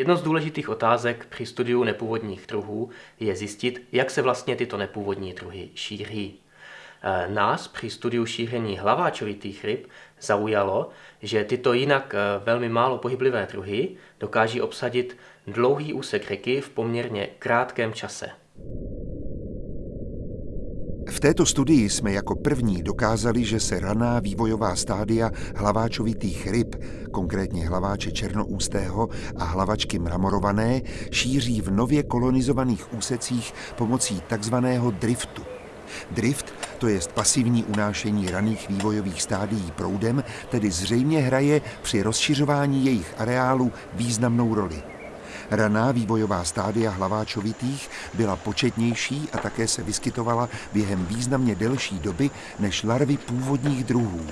Jedno z důležitých otázek při studiu nepůvodních druhů je zjistit, jak se vlastně tyto nepůvodní druhy šíří. E, nás při studiu šíření hlaváčovitých ryb zaujalo, že tyto jinak e, velmi málo pohyblivé druhy dokáží obsadit dlouhý úsek řeky v poměrně krátkém čase. Této studii jsme jako první dokázali, že se raná vývojová stádia hlaváčovitých ryb, konkrétně hlaváče černoústého a hlavačky mramorované, šíří v nově kolonizovaných úsecích pomocí takzvaného driftu. Drift, to je pasivní unášení raných vývojových stádií proudem, tedy zřejmě hraje při rozšiřování jejich areálu významnou roli. Raná vývojová stádia hlaváčovitých byla početnější a také se vyskytovala během významně delší doby než larvy původních druhů.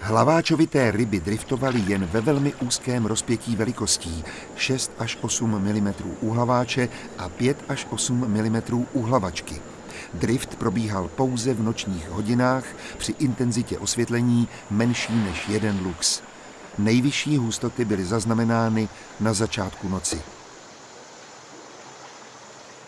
Hlaváčovité ryby driftovaly jen ve velmi úzkém rozpětí velikostí 6 až 8 mm u hlaváče a 5 až 8 mm u hlavačky. Drift probíhal pouze v nočních hodinách při intenzitě osvětlení menší než jeden lux. Nejvyšší hustoty byly zaznamenány na začátku noci.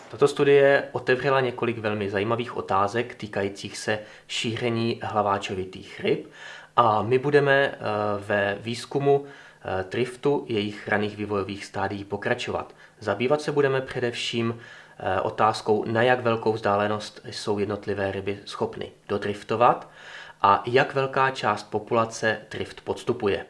Tato studie otevřela několik velmi zajímavých otázek týkajících se šíření hlaváčovitých ryb a my budeme eh, ve výzkumu eh, driftu jejich raných vývojových stádií pokračovat. Zabývat se budeme především eh, otázkou, na jak velkou vzdálenost jsou jednotlivé ryby schopny dodriftovat a jak velká část populace drift podstupuje.